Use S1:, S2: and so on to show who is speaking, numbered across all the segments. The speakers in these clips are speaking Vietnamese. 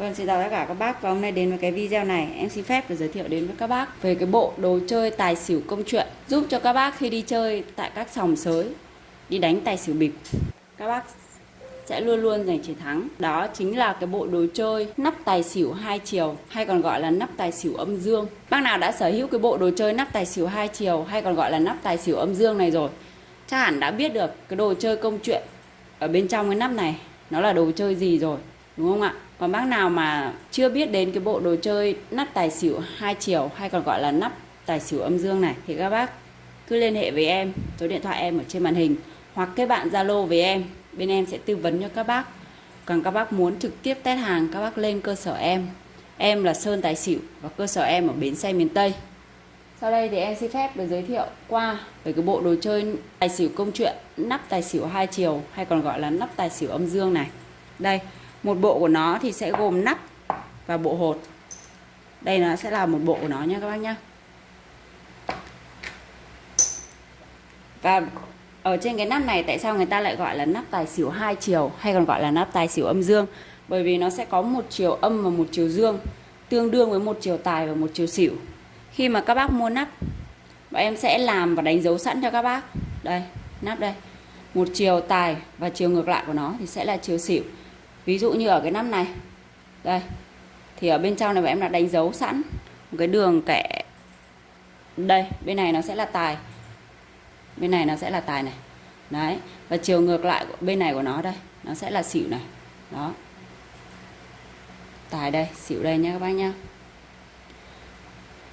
S1: Vâng, xin chào tất cả các bác. Và hôm nay đến với cái video này em xin phép được giới thiệu đến với các bác về cái bộ đồ chơi tài xỉu công chuyện giúp cho các bác khi đi chơi tại các sòng sới đi đánh tài xỉu bịp. Các bác sẽ luôn luôn giành chiến thắng. Đó chính là cái bộ đồ chơi nắp tài xỉu hai chiều hay còn gọi là nắp tài xỉu âm dương. Bác nào đã sở hữu cái bộ đồ chơi nắp tài xỉu hai chiều hay còn gọi là nắp tài xỉu âm dương này rồi chắc hẳn đã biết được cái đồ chơi công chuyện ở bên trong cái nắp này nó là đồ chơi gì rồi đúng không ạ? Còn bác nào mà chưa biết đến cái bộ đồ chơi nắp tài xỉu hai chiều hay còn gọi là nắp tài xỉu âm dương này thì các bác cứ liên hệ với em, số điện thoại em ở trên màn hình hoặc kết bạn zalo với em. Bên em sẽ tư vấn cho các bác. Còn các bác muốn trực tiếp test hàng, các bác lên cơ sở em. Em là sơn tài xỉu và cơ sở em ở bến xe miền tây. Sau đây thì em xin phép được giới thiệu qua về cái bộ đồ chơi tài xỉu công chuyện nắp tài xỉu hai chiều hay còn gọi là nắp tài xỉu âm dương này. Đây một bộ của nó thì sẽ gồm nắp và bộ hột. Đây nó sẽ là một bộ của nó nha các bác nhá. Và ở trên cái nắp này, tại sao người ta lại gọi là nắp tài xỉu hai chiều hay còn gọi là nắp tài xỉu âm dương? Bởi vì nó sẽ có một chiều âm và một chiều dương, tương đương với một chiều tài và một chiều xỉu. Khi mà các bác mua nắp, bọn em sẽ làm và đánh dấu sẵn cho các bác. Đây, nắp đây. Một chiều tài và chiều ngược lại của nó thì sẽ là chiều xỉu ví dụ như ở cái nắp này. Đây. Thì ở bên trong này em đã đánh dấu sẵn một cái đường kẻ. Đây, bên này nó sẽ là tài. Bên này nó sẽ là tài này. Đấy, và chiều ngược lại bên này của nó đây, nó sẽ là xỉu này. Đó. Tài đây, xỉu đây nha các bác nhá.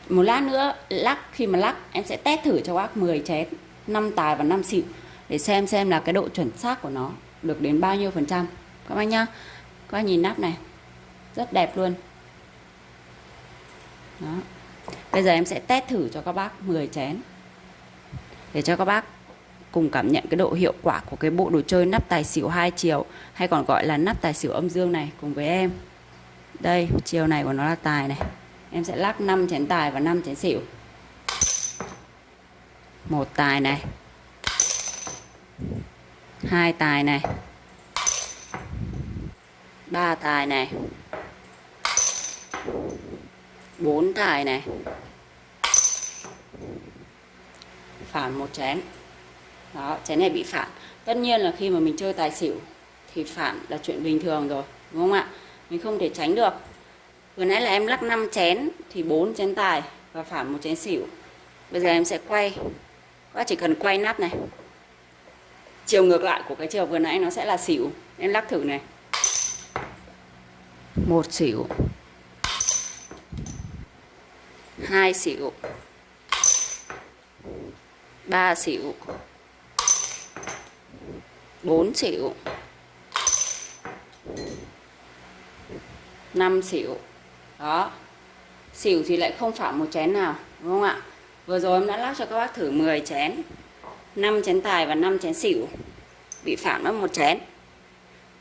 S1: Một lát nữa, lắc, khi mà lắc, em sẽ test thử cho bác 10 chén 5 tài và 5 xỉu để xem xem là cái độ chuẩn xác của nó được đến bao nhiêu phần trăm các bác nhá. Các bác nhìn nắp này. Rất đẹp luôn. Đó. Bây giờ em sẽ test thử cho các bác 10 chén. Để cho các bác cùng cảm nhận cái độ hiệu quả của cái bộ đồ chơi nắp tài xỉu hai chiều, hay còn gọi là nắp tài xỉu âm dương này cùng với em. Đây, chiều này của nó là tài này. Em sẽ lắc 5 chén tài và 5 chén xỉu. Một tài này. Hai tài này ba tài này. Bốn tài này. Phản một chén. Đó, chén này bị phản. Tất nhiên là khi mà mình chơi tài xỉu thì phản là chuyện bình thường rồi, đúng không ạ? Mình không thể tránh được. Vừa nãy là em lắc 5 chén thì 4 chén tài và phản một chén xỉu. Bây giờ em sẽ quay. Các chỉ cần quay nắp này. Chiều ngược lại của cái chiều vừa nãy nó sẽ là xỉu. Em lắc thử này một xỉu hai xỉu ba xỉu bốn xỉu năm xỉu đó. Xỉu thì lại không phải một chén nào, đúng không ạ? Vừa rồi em đã lắc cho các bác thử 10 chén. 5 chén tài và 5 chén xỉu bị phạm mất một chén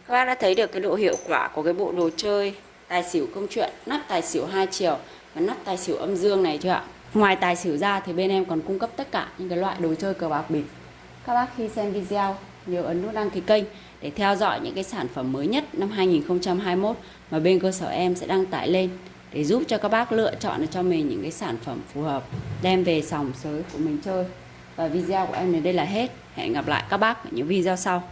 S1: các bác đã thấy được cái độ hiệu quả của cái bộ đồ chơi tài xỉu công chuyện, nắp tài xỉu hai chiều và nắp tài xỉu âm dương này chưa ạ? Ngoài tài xỉu ra thì bên em còn cung cấp tất cả những cái loại đồ chơi cờ bạc bịp. Các bác khi xem video, nhớ ấn nút đăng ký kênh để theo dõi những cái sản phẩm mới nhất năm 2021 mà bên cơ sở em sẽ đăng tải lên để giúp cho các bác lựa chọn được cho mình những cái sản phẩm phù hợp, đem về sòng sới của mình chơi. Và video của em đến đây là hết. Hẹn gặp lại các bác ở những video sau.